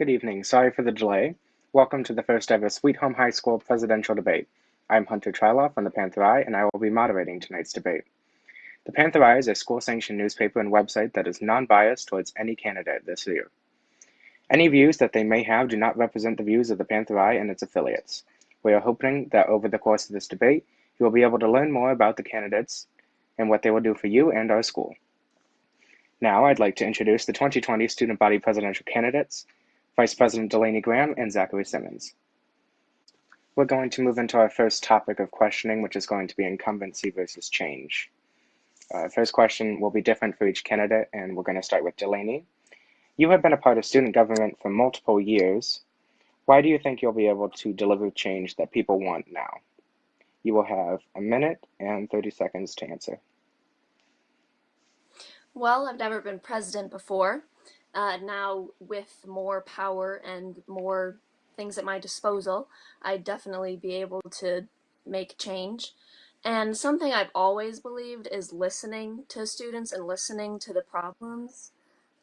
Good evening. Sorry for the delay. Welcome to the first ever Sweet Home High School presidential debate. I'm Hunter Tryloff from the Panther Eye, and I will be moderating tonight's debate. The Panther Eye is a school sanctioned newspaper and website that is non biased towards any candidate this year. Any views that they may have do not represent the views of the Panther Eye and its affiliates. We are hoping that over the course of this debate, you will be able to learn more about the candidates and what they will do for you and our school. Now, I'd like to introduce the 2020 student body presidential candidates Vice President Delaney Graham, and Zachary Simmons. We're going to move into our first topic of questioning, which is going to be incumbency versus change. Uh, first question will be different for each candidate, and we're going to start with Delaney. You have been a part of student government for multiple years. Why do you think you'll be able to deliver change that people want now? You will have a minute and 30 seconds to answer. Well, I've never been president before, uh, now with more power and more things at my disposal, I'd definitely be able to make change. And something I've always believed is listening to students and listening to the problems.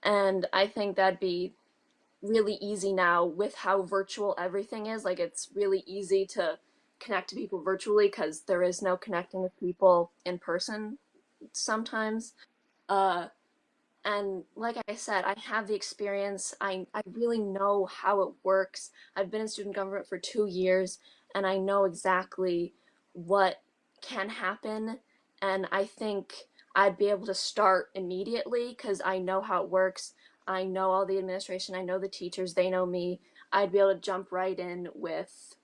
And I think that'd be really easy now with how virtual everything is. Like it's really easy to connect to people virtually because there is no connecting with people in person sometimes. Uh, and like I said, I have the experience. I, I really know how it works. I've been in student government for two years and I know exactly what can happen. And I think I'd be able to start immediately because I know how it works. I know all the administration. I know the teachers. They know me. I'd be able to jump right in with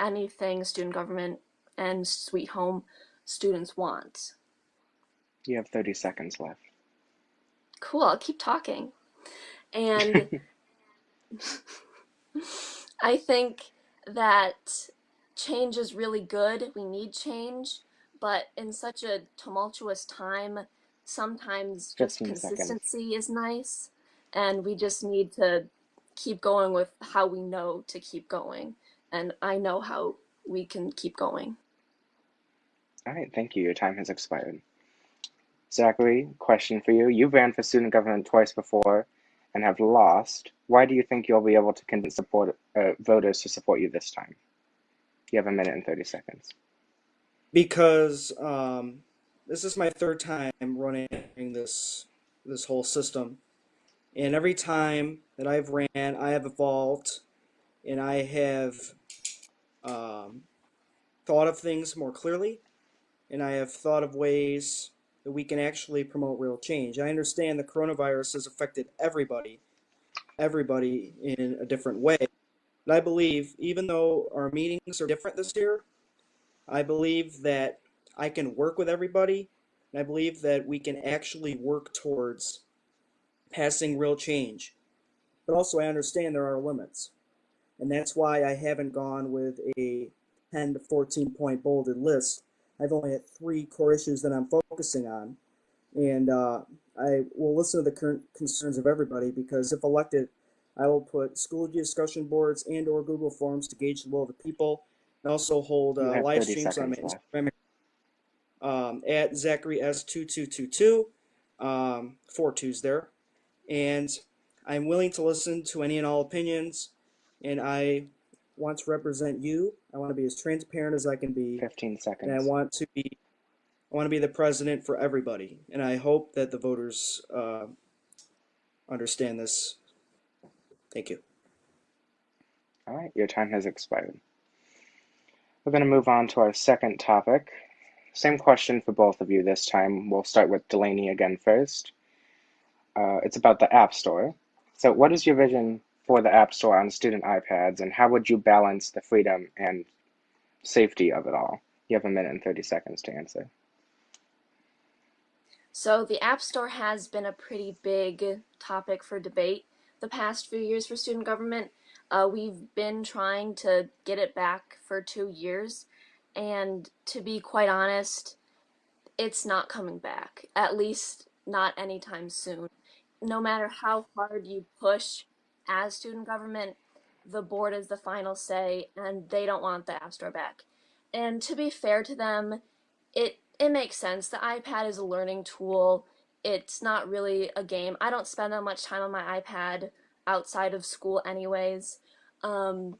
anything student government and sweet home students want. You have 30 seconds left cool, I'll keep talking. And I think that change is really good. We need change, but in such a tumultuous time, sometimes just consistency seconds. is nice. And we just need to keep going with how we know to keep going. And I know how we can keep going. All right, thank you. Your time has expired. Zachary, question for you. You've ran for student government twice before and have lost. Why do you think you'll be able to convince support, uh, voters to support you this time? You have a minute and 30 seconds. Because um, this is my third time running this this whole system, and every time that I've ran, I have evolved, and I have um, thought of things more clearly, and I have thought of ways that we can actually promote real change. I understand the coronavirus has affected everybody, everybody in a different way. But I believe, even though our meetings are different this year, I believe that I can work with everybody, and I believe that we can actually work towards passing real change. But also, I understand there are limits. And that's why I haven't gone with a 10 to 14 point bolded list I've only had three core issues that I'm focusing on. And uh, I will listen to the current concerns of everybody because if elected, I will put school discussion boards and or Google Forms to gauge the will of the people and also hold uh, live streams on my Instagram um, at Zachary S2222, um, four twos there. And I'm willing to listen to any and all opinions, and I want to represent you. I want to be as transparent as I can be. 15 seconds. And I want to be I want to be the president for everybody. And I hope that the voters uh, understand this. Thank you. All right, your time has expired. We're going to move on to our second topic. Same question for both of you this time. We'll start with Delaney again first. Uh, it's about the App Store. So, what is your vision for the App Store on student iPads, and how would you balance the freedom and safety of it all? You have a minute and 30 seconds to answer. So the App Store has been a pretty big topic for debate the past few years for student government. Uh, we've been trying to get it back for two years, and to be quite honest, it's not coming back, at least not anytime soon. No matter how hard you push as student government, the board is the final say, and they don't want the App Store back. And to be fair to them, it it makes sense. The iPad is a learning tool. It's not really a game. I don't spend that much time on my iPad. outside of school anyways. Um,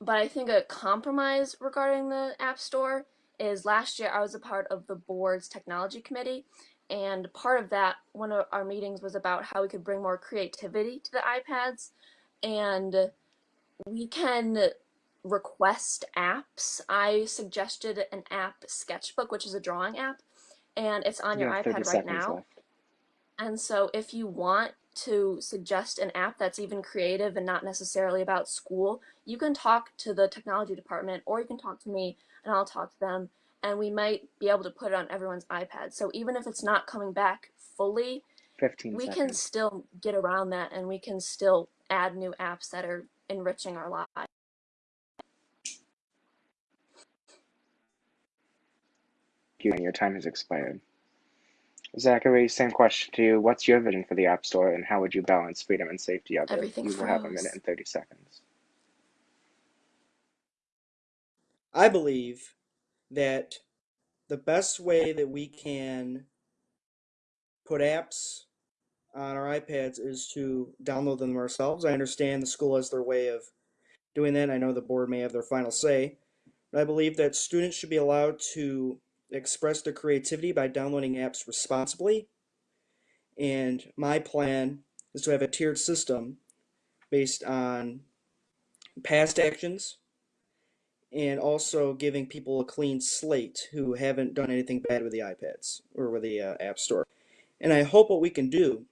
but I think a compromise regarding the App Store is last year I was a part of the board's technology committee, and part of that, one of our meetings was about how we could bring more creativity to the iPads, and we can request apps. I suggested an app, Sketchbook, which is a drawing app, and it's on You your have 30 iPad right seconds now. left. And so if you want to suggest an app that's even creative and not necessarily about school, you can talk to the technology department or you can talk to me and I'll talk to them and we might be able to put it on everyone's iPad. So even if it's not coming back fully, 15 we can still get around that and we can still add new apps that are enriching our lives. you and your time has expired. Zachary, same question to you. What's your vision for the App Store and how would you balance freedom and safety of it? Everything You will have a minute and 30 seconds. I believe that the best way that we can put apps on our iPads is to download them ourselves. I understand the school has their way of doing that. I know the board may have their final say. But I believe that students should be allowed to express their creativity by downloading apps responsibly. And my plan is to have a tiered system based on past actions and also giving people a clean slate who haven't done anything bad with the iPads or with the uh, App Store. And I hope what we can do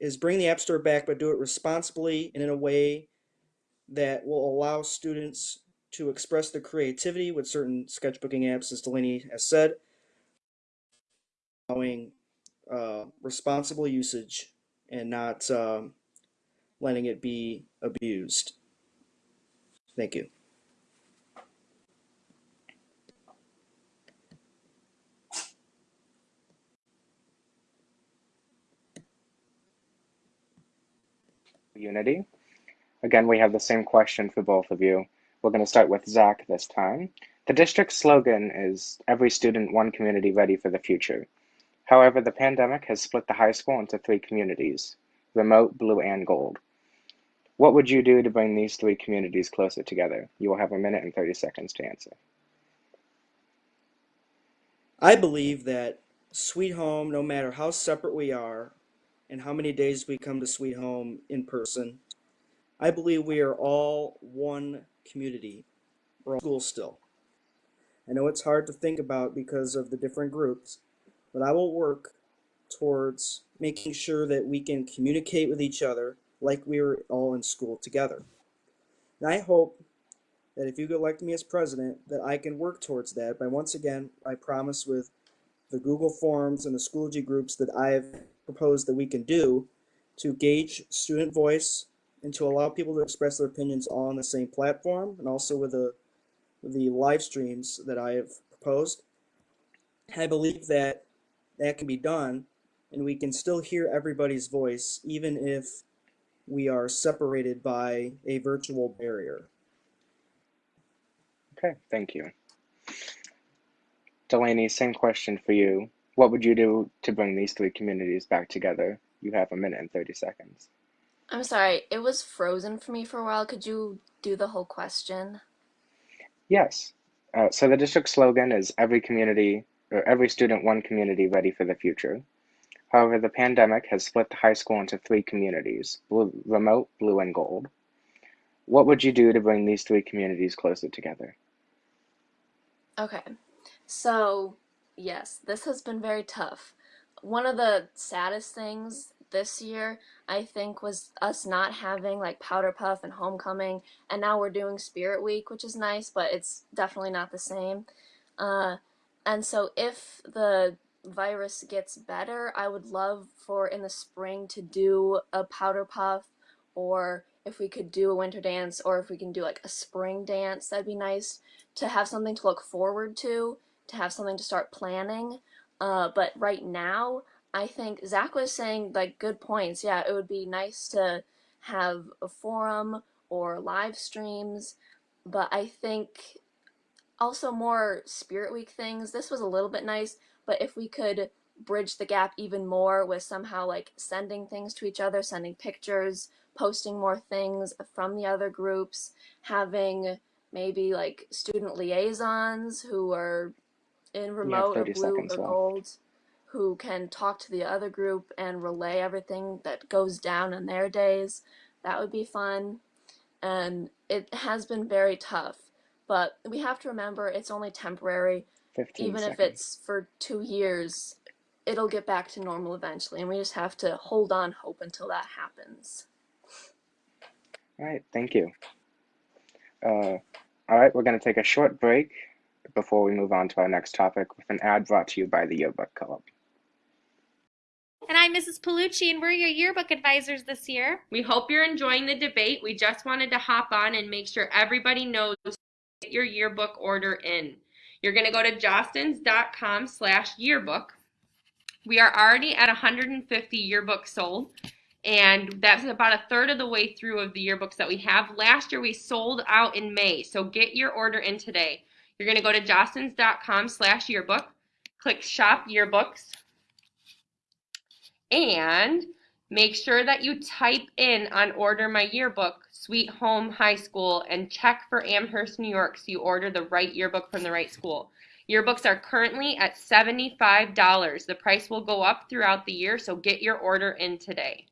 is bring the App Store back, but do it responsibly and in a way that will allow students to express their creativity with certain sketchbooking apps, as Delaney has said, allowing uh, responsible usage and not um, letting it be abused. Thank you. Unity. Again, we have the same question for both of you. We're going to start with Zach this time. The district's slogan is Every Student, One Community Ready for the Future. However, the pandemic has split the high school into three communities remote, blue, and gold. What would you do to bring these three communities closer together? You will have a minute and 30 seconds to answer. I believe that Sweet Home, no matter how separate we are and how many days we come to Sweet Home in person, I believe we are all one community. We're all school still. I know it's hard to think about because of the different groups, but I will work towards making sure that we can communicate with each other like we were all in school together. And I hope that if you elect me as president, that I can work towards that. But once again, I promise with the Google Forms and the Schoology groups that I have proposed that we can do to gauge student voice and to allow people to express their opinions on the same platform and also with the, with the live streams that I have proposed. I believe that that can be done and we can still hear everybody's voice even if we are separated by a virtual barrier. Okay, thank you. Delaney, same question for you. What would you do to bring these three communities back together? You have a minute and 30 seconds. I'm sorry, it was frozen for me for a while. Could you do the whole question? Yes. Uh, so the district slogan is every community or every student, one community ready for the future. However, the pandemic has split the high school into three communities blue, remote, blue, and gold. What would you do to bring these three communities closer together? Okay, so yes, this has been very tough. One of the saddest things this year, I think, was us not having like Powder Puff and Homecoming, and now we're doing Spirit Week, which is nice, but it's definitely not the same. Uh, and so, if the virus gets better, I would love for in the spring to do a Powder Puff, or if we could do a winter dance, or if we can do like a spring dance, that'd be nice to have something to look forward to, to have something to start planning. Uh, but right now, I think Zach was saying like good points. Yeah, it would be nice to have a forum or live streams, but I think also more Spirit Week things. This was a little bit nice, but if we could bridge the gap even more with somehow like sending things to each other, sending pictures, posting more things from the other groups, having maybe like student liaisons who are in remote or blue or seconds left. gold who can talk to the other group and relay everything that goes down in their days. That would be fun. And it has been very tough, but we have to remember it's only temporary. Even seconds. if it's for two years, it'll get back to normal eventually, and we just have to hold on hope until that happens. All right, thank you. Uh, all right, we're going to take a short break before we move on to our next topic with an ad brought to you by the Yearbook Club. And I'm Mrs. Palucci, and we're your yearbook advisors this year. We hope you're enjoying the debate. We just wanted to hop on and make sure everybody knows get your yearbook order in. You're going to go to jostens.com slash yearbook. We are already at 150 yearbooks sold, and that's about a third of the way through of the yearbooks that we have. Last year we sold out in May, so get your order in today. You're going to go to jostens.com slash yearbook, click shop yearbooks, and make sure that you type in on order my yearbook Sweet Home High School and check for Amherst, New York so you order the right yearbook from the right school. Yearbooks are currently at $75. The price will go up throughout the year, so get your order in today.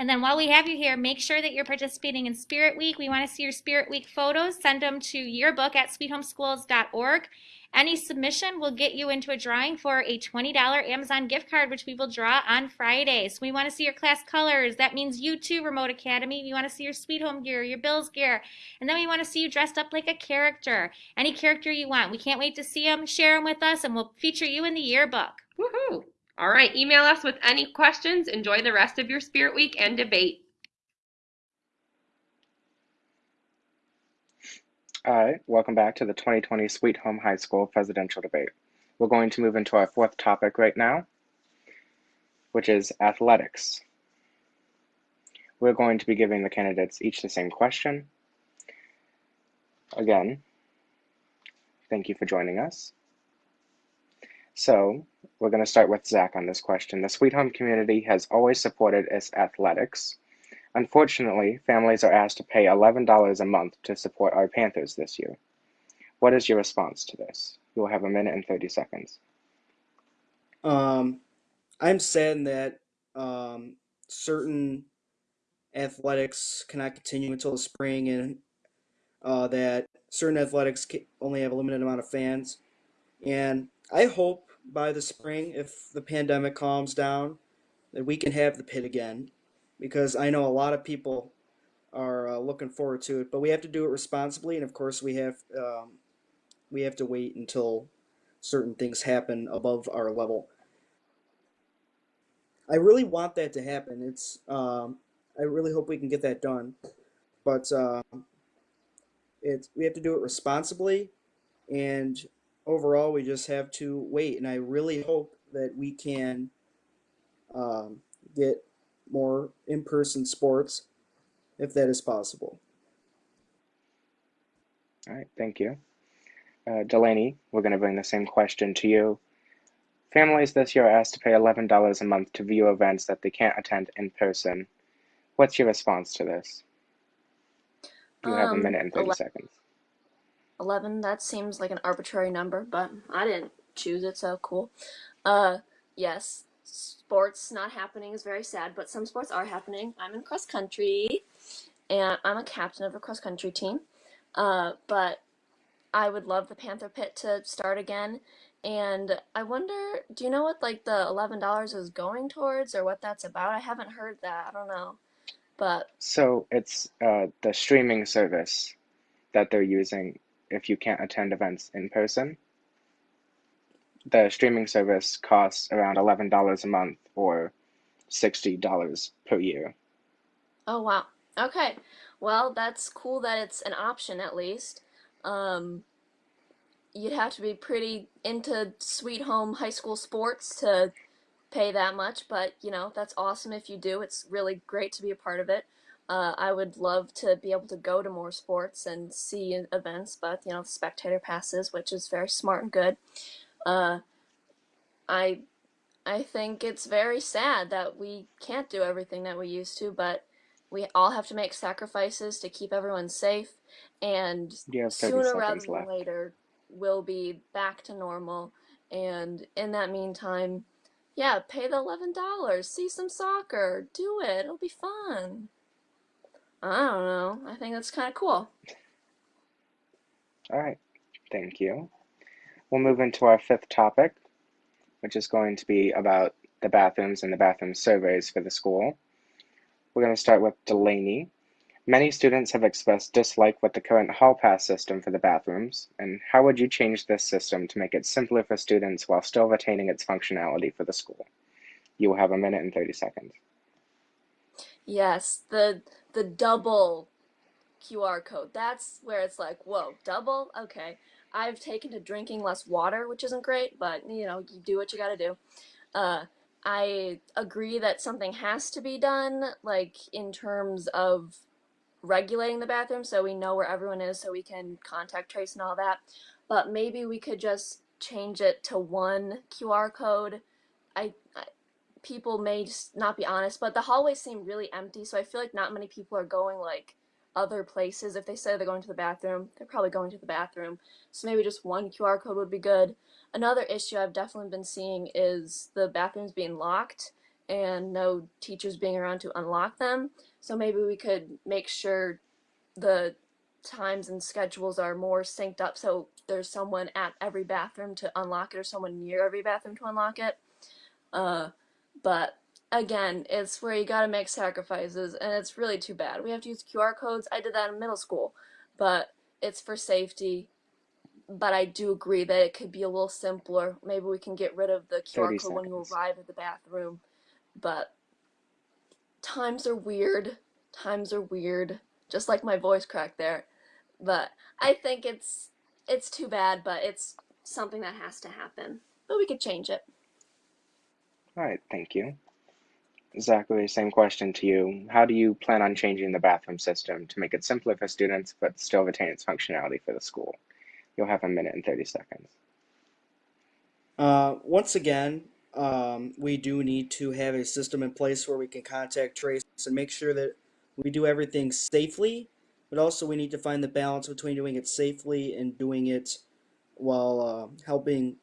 And then while we have you here, make sure that you're participating in Spirit Week. We want to see your Spirit Week photos. Send them to yearbook at sweethomeschools.org. Any submission will get you into a drawing for a $20 Amazon gift card, which we will draw on Friday. So we want to see your class colors. That means you too, Remote Academy. We want to see your Sweet Home gear, your Bills gear. And then we want to see you dressed up like a character. Any character you want. We can't wait to see them. Share them with us, and we'll feature you in the yearbook. Woohoo! All right, email us with any questions. Enjoy the rest of your Spirit Week and debate. All right, welcome back to the 2020 Sweet Home High School presidential debate. We're going to move into our fourth topic right now, which is athletics. We're going to be giving the candidates each the same question. Again, thank you for joining us. So, we're going to start with Zach on this question. The Sweet Home community has always supported its athletics. Unfortunately, families are asked to pay $11 a month to support our Panthers this year. What is your response to this? You will have a minute and 30 seconds. Um, I'm saddened that um, certain athletics cannot continue until the spring, and uh, that certain athletics only have a limited amount of fans. And I hope by the spring, if the pandemic calms down, that we can have the pit again, because I know a lot of people are uh, looking forward to it. But we have to do it responsibly, and of course, we have um, we have to wait until certain things happen above our level. I really want that to happen. It's um, I really hope we can get that done, but uh, it's we have to do it responsibly, and overall we just have to wait. And I really hope that we can um, get more in-person sports if that is possible. All right, thank you. Uh, Delaney, we're going to bring the same question to you. Families this year are asked to pay $11 a month to view events that they can't attend in person. What's your response to this? You have a Um, minute and 30 ele- seconds. 11, that seems like an arbitrary number, but I didn't choose it, so cool. Uh, yes, sports not happening is very sad, but some sports are happening. I'm in cross country, and I'm a captain of a cross country team. Uh, but I would love the Panther Pit to start again. And I wonder, do you know what like the $11 is going towards or what that's about? I haven't heard that. I don't know. But So it's uh, the streaming service that they're using if you can't attend events in person. The streaming service costs around $11 a month or $60 per year. oh wow. Okay. Well, that's cool that it's an option at least. Um, you'd have to be pretty into Sweet Home high school sports to pay that much, but you know, that's awesome if you do. It's really great to be a part of it. Uh, I would love to be able to go to more sports and see events, but you know, spectator passes, which is very smart and good. Uh, I I think it's very sad that we can't do everything that we used to, but we all have to make sacrifices to keep everyone safe, and You have 30 sooner rather than later, we'll be back to normal. And in that meantime, yeah, pay the eleven dollars, see some soccer, do it. It'll be fun. I don't know. I think that's kind of cool. All right, thank you. We'll move into our fifth topic, which is going to be about the bathrooms and the bathroom surveys for the school. We're going to start with Delaney. Many students have expressed dislike with the current hall pass system for the bathrooms, and how would you change this system to make it simpler for students while still retaining its functionality for the school? You will have a minute and 30 seconds. Yes, the the double QR code. That's where it's like, whoa, double? Okay. I've taken to drinking less water, which isn't great, but you know, you do what you gotta do. Uh, I agree that something has to be done, like in terms of regulating the bathroom so we know where everyone is so we can contact trace and all that. But maybe we could just change it to one QR code. I, I people may just not be honest, but the hallways seem really empty, so I feel like not many people are going like other places. If they say they're going to the bathroom, they're probably going to the bathroom. So maybe just one QR code would be good. Another issue I've definitely been seeing is the bathrooms being locked and no teachers being around to unlock them. So maybe we could make sure the times and schedules are more synced up so there's someone at every bathroom to unlock it or someone near every bathroom to unlock it. Uh, but again, it's where you gotta make sacrifices, and it's really too bad. We have to use QR codes. I did that in middle school, but it's for safety. But I do agree that it could be a little simpler. Maybe we can get rid of the QR 30 code when you arrive at the bathroom. But times are weird. Times are weird. Just like my voice crack there. But I think it's it's too bad, but it's something that has to happen. But we could change it. All right, thank you. Zachary, same question to you. How do you plan on changing the bathroom system to make it simpler for students but still retain its functionality for the school? You'll have a minute and 30 seconds. Uh, once again, um, we do need to have a system in place where we can contact trace and make sure that we do everything safely, but also we need to find the balance between doing it safely and doing it while uh, helping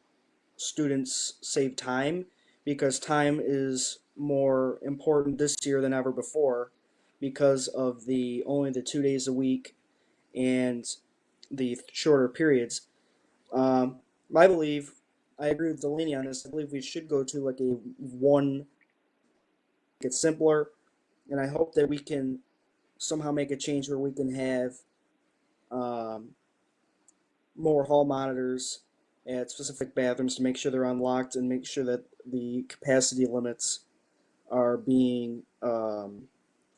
students save time because time is more important this year than ever before because of the only the two days a week and the shorter periods. Um, I believe I agree with Delaney on this. I believe we should go to like a one. Get simpler, and I hope that we can somehow make a change where we can have um, more hall monitors at specific bathrooms to make sure they're unlocked and make sure that the capacity limits are being um,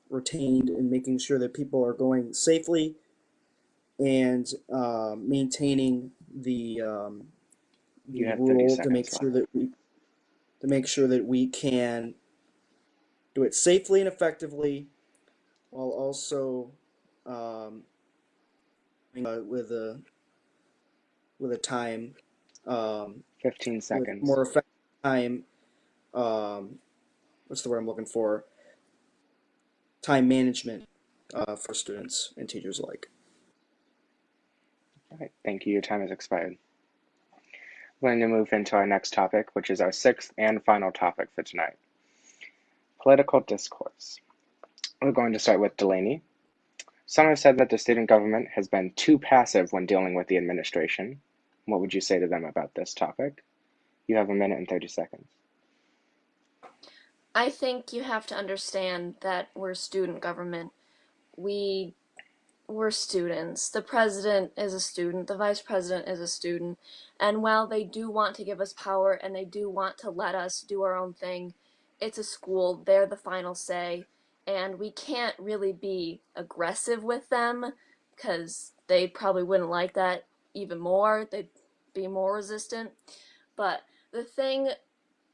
retained and making sure that people are going safely and uh, maintaining the um, the rule to make sure that we to make sure that we can do it safely and effectively while also um, uh, with a with a time um, 15 seconds. more effective time um, what's the word I'm looking for time management uh, for students and teachers alike. All right, thank you. Your time has expired. We're going to move into our next topic, which is our sixth and final topic for tonight political discourse. We're going to start with Delaney. Some have said that the student government has been too passive when dealing with the administration. What would you say to them about this topic? You have a minute and 30 seconds. I think you have to understand that we're student government. We we're students. The president is a student, the vice president is a student, and while they do want to give us power and they do want to let us do our own thing, it's a school, they're the final say, and we can't really be aggressive with them because they probably wouldn't like that even more. They'd be more resistant. But the thing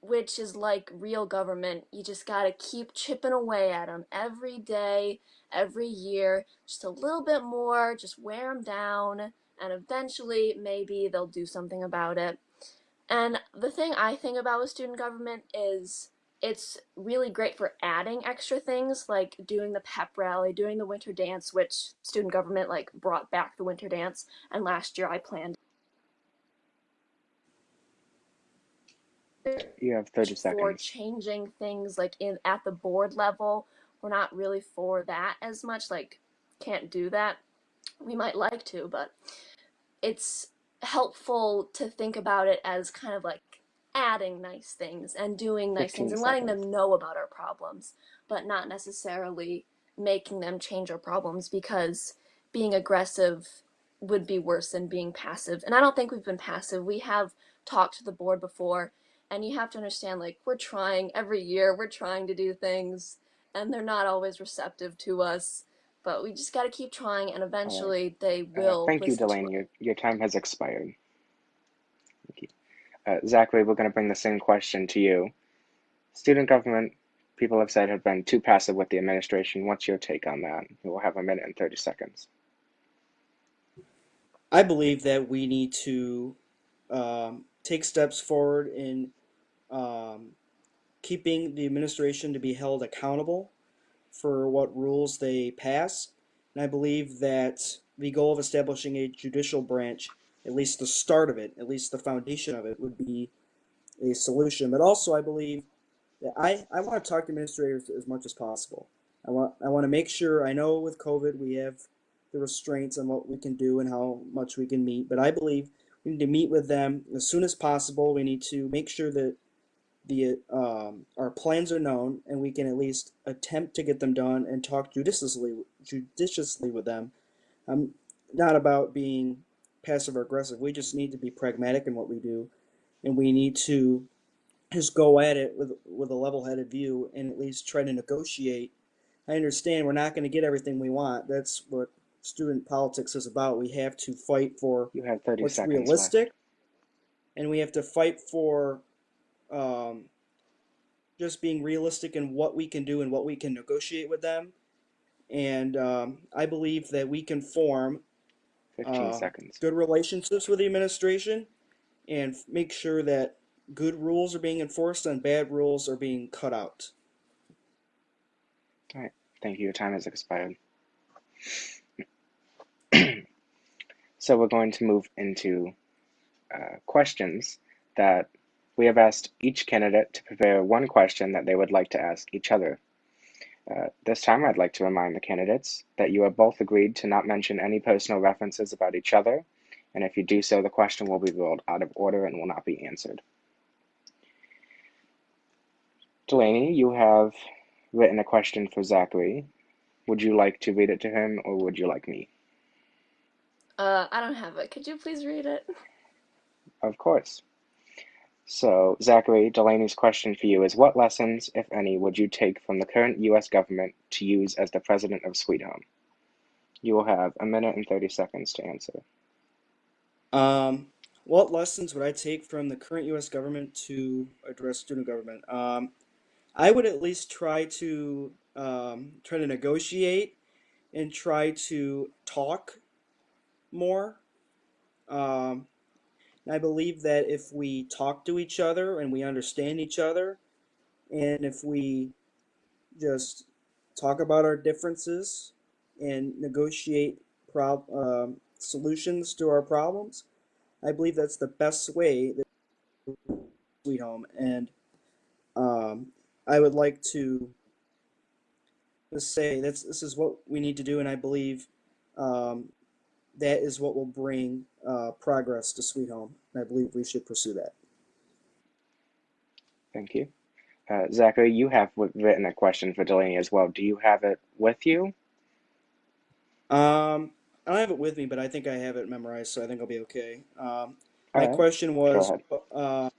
which is like real government. You just got to keep chipping away at them every day, every year, just a little bit more, just wear them down, and eventually maybe they'll do something about it. And the thing I think about with student government is it's really great for adding extra things like doing the pep rally, doing the winter dance, which student government like brought back the winter dance, and last year I planned You have 30 seconds. for changing things like in at the board level. We're not really for that as much. Like, can't do that. We might like to, but it's helpful to think about it as kind of like adding nice things and doing nice things and letting seconds. them know about our problems, but not necessarily making them change our problems because being aggressive would be worse than being passive. And I don't think we've been passive. We have talked to the board before and you have to understand like we're trying every year we're trying to do things and they're not always receptive to us but we just got to keep trying and eventually they Uh, will thank you, listen Delaney. Your, your time has expired. Thank you. Uh, Zachary, we're going to bring the same question to you. Student government, people have said, have been too passive with the administration. What's your take on that? You will have a minute and 30 seconds. I believe that we need to um, take steps forward in um, keeping the administration to be held accountable for what rules they pass. And I believe that the goal of establishing a judicial branch, at least the start of it, at least the foundation of it, would be a solution. But also, I believe that I, I want to talk to administrators as much as possible. I want I want to make sure I know with COVID we have the restraints on what we can do and how much we can meet, but I believe we need to meet with them as soon as possible. We need to make sure that the um, our plans are known and we can at least attempt to get them done and talk judiciously judiciously with them. I'm not about being passive or aggressive. We just need to be pragmatic in what we do, and we need to just go at it with with a level-headed view and at least try to negotiate. I understand we're not going to get everything we want. That's what student politics is about. We have to fight for You have 30 what's seconds left. realistic, and we have to fight for um, just being realistic in what we can do and what we can negotiate with them. And um, I believe that we can form 15 uh, seconds. good relationships with the administration and make sure that good rules are being enforced and bad rules are being cut out. All right. Thank you. Your time has expired. So we're going to move into uh, questions that we have asked each candidate to prepare one question that they would like to ask each other. Uh, this time, I'd like to remind the candidates that you have both agreed to not mention any personal references about each other, and if you do so, the question will be ruled out of order and will not be answered. Delaney, you have written a question for Zachary. Would you like to read it to him, or would you like me? Uh, I don't have it. Could you please read it? Of course. So, Zachary, Delaney's question for you is What lessons, if any, would you take from the current U.S. government to use as the president of Sweet Home? You will have a minute and 30 seconds to answer. Um, what lessons would I take from the current U.S. government to address student government? Um, I would at least try to um, try to negotiate and try to talk more. Um, and I believe that if we talk to each other and we understand each other, and if we just talk about our differences and negotiate prob- um, solutions to our problems, I believe that's the best way that Sweet Home. And um, I would like to just say that's this is what we need to do, and I believe um, that is what will bring uh, progress to Sweet Home. And I believe we should pursue that. Thank you. Uh, Zachary, you have written a question for Delaney as well. Do you have it with you? Um, I don't have it with me, but I think I have it memorized, so I think I'll be okay. Um, my right. question was, uh,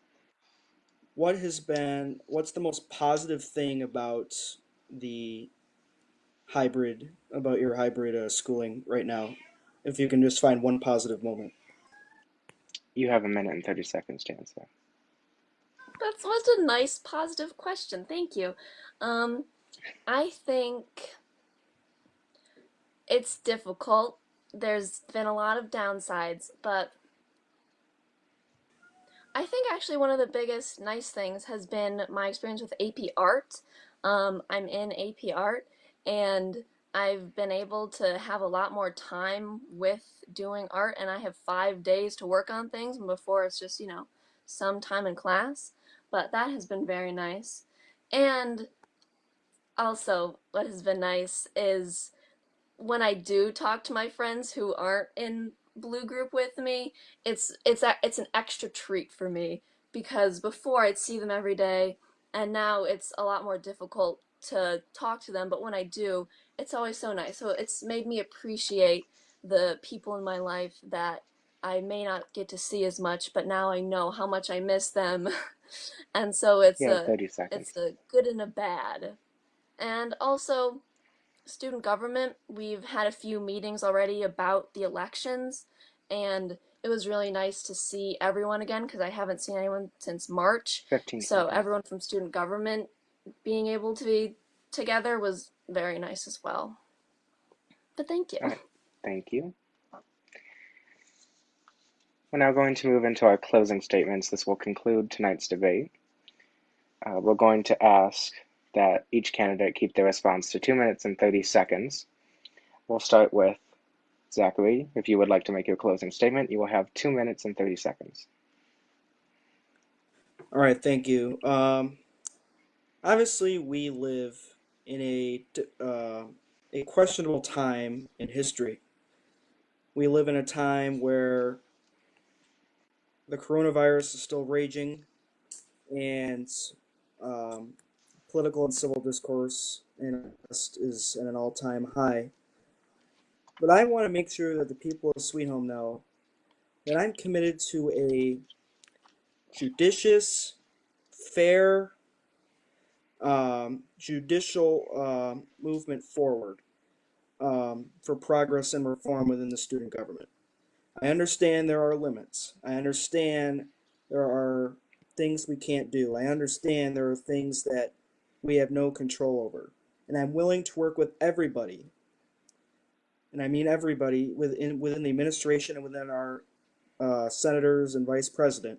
what has been, what's the most positive thing about the hybrid, about your hybrid uh, schooling right now? If you can just find one positive moment. You have a minute and 30 seconds to answer. That's such a nice, positive question. Thank you. Um, I think it's difficult. There's been a lot of downsides, but I think actually one of the biggest nice things has been my experience with AP Art. Um, I'm in AP Art and I've been able to have a lot more time with doing art and I have five days to work on things and before it's just, you know, some time in class. But that has been very nice. And also what has been nice is when I do talk to my friends who aren't in blue group with me, it's it's a, it's an extra treat for me because before I'd see them every day and now it's a lot more difficult to talk to them, but when I do, it's always so nice. So it's made me appreciate the people in my life that I may not get to see as much, but now I know how much I miss them. and so it's Yeah, a 30 seconds. it's a good and a bad. And also student government, we've had a few meetings already about the elections and it was really nice to see everyone again because I haven't seen anyone since March. 15 So everyone from student government being able to be together was very nice as well. But thank you. Alright. Thank you. We're now going to move into our closing statements. This will conclude tonight's debate. Uh, we're going to ask that each candidate keep their response to two minutes and 30 seconds. We'll start with Zachary. If you would like to make your closing statement, you will have two minutes and 30 seconds. All right, thank you. Um, obviously, we live in a uh, a questionable time in history. We live in a time where the coronavirus is still raging, and um, political and civil discourse is at an all-time high. But I want to make sure that the people of Sweet Home know that I'm committed to a judicious, fair, um, judicial um movement forward um, for progress and reform within the student government. I understand there are limits. I understand there are things we can't do. I understand there are things that we have no control over. And I'm willing to work with everybody, and I mean everybody within within the administration and within our uh, senators and vice president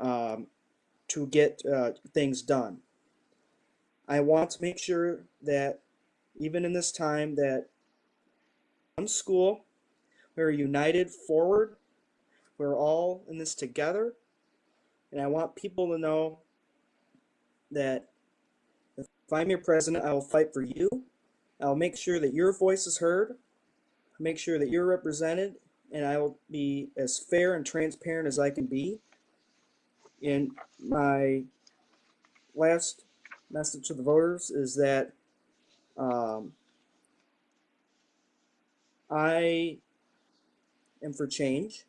um, to get uh, things done. I want to make sure that even in this time that one school, we're united forward, we're all in this together, and I want people to know that if I'm your president, I will fight for you. I'll make sure that your voice is heard, make sure that you're represented, and I will be as fair and transparent as I can be. And my last message to the voters is that um, I am for change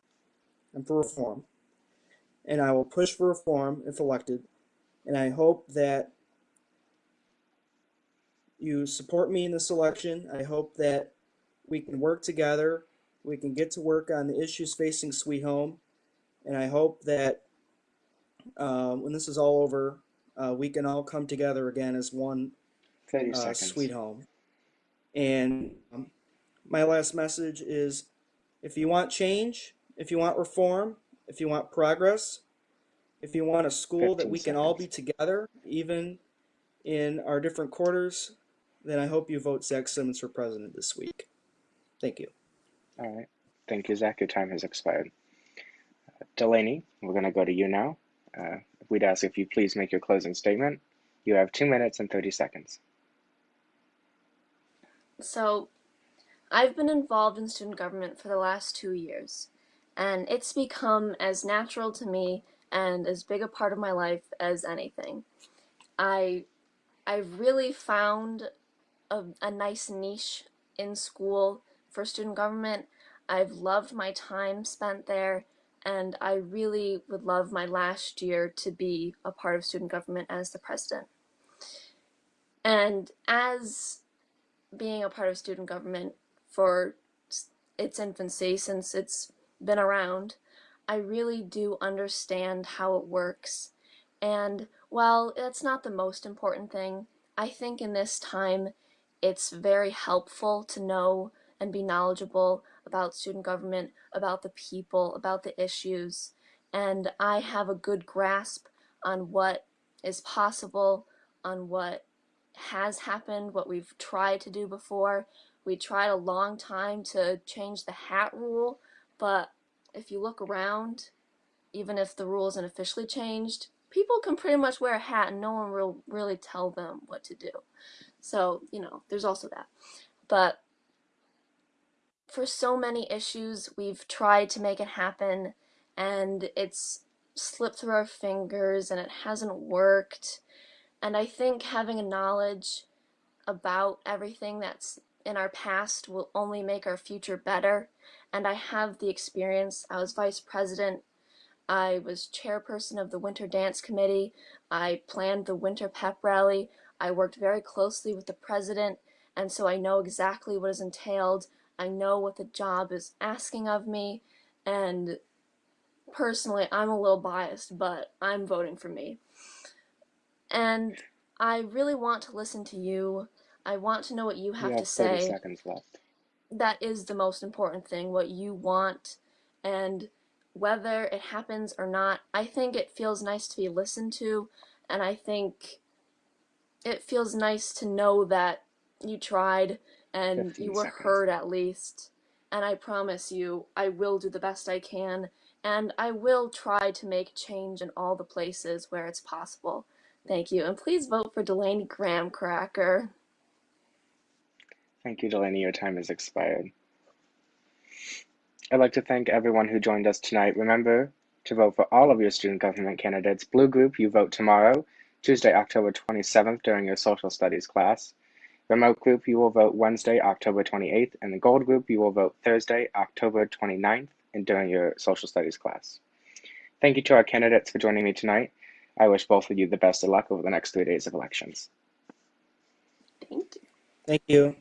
and for reform, and I will push for reform if elected. And I hope that you support me in this election. I hope that we can work together. We can get to work on the issues facing Sweet Home. And I hope that uh, when this is all over, uh, we can all come together again as one uh. Sweet Home. And um, my last message is if you want change, if you want reform, if you want progress, if you want a school that 15 we can all be together, even in our different quarters, then I hope you vote Zach Simmons for president this week. Thank you. All right. Thank you, Zach. Your time has expired. Uh, Delaney, we're going to go to you now. Uh, we'd ask if you please make your closing statement. You have two minutes and 30 seconds. So, I've been involved in student government for the last two years, and it's become as natural to me and as big a part of my life as anything. I I've really found a, a nice niche in school for student government. I've loved my time spent there, and I really would love my last year to be a part of student government as the president. And as being a part of student government for its infancy, since it's been around, I really do understand how it works. And while that's not the most important thing, I think in this time it's very helpful to know and be knowledgeable about student government, about the people, about the issues. and I have a good grasp on what is possible, on what has happened, what we've tried to do before. We tried a long time to change the hat rule, but if you look around, even if the rule isn't officially changed, people can pretty much wear a hat and no one will really tell them what to do. So, you know, there's also that. But for so many issues, we've tried to make it happen and it's slipped through our fingers and it hasn't worked. And I think having a knowledge about everything that's in our past will only make our future better. And I have the experience. I was vice president. I was chairperson of the Winter Dance Committee. I planned the Winter Pep Rally. I worked very closely with the president, and so I know exactly what is entailed. I know what the job is asking of me, and personally, I'm a little biased, but I'm voting for me. And I really want to listen to you. I want to know what you have You to have 30 say. seconds left. That is the most important thing, what you want. And whether it happens or not, I think it feels nice to be listened to. And I think it feels nice to know that you tried and you were seconds. heard at least. And I promise you, I will do the best I can. And I will try to make change in all the places where it's possible. Thank you. And please vote for Delaney Graham Cracker. Thank you, Delaney. Your time has expired. I'd like to thank everyone who joined us tonight. Remember to vote for all of your student government candidates. Blue Group, you vote tomorrow, Tuesday, October 27th, during your social studies class. Remote Group, you will vote Wednesday, October 28th. And the Gold Group, you will vote Thursday, October 29th, and during your social studies class. Thank you to our candidates for joining me tonight. I wish both of you the best of luck over the next three days of elections. Thank you. Thank you.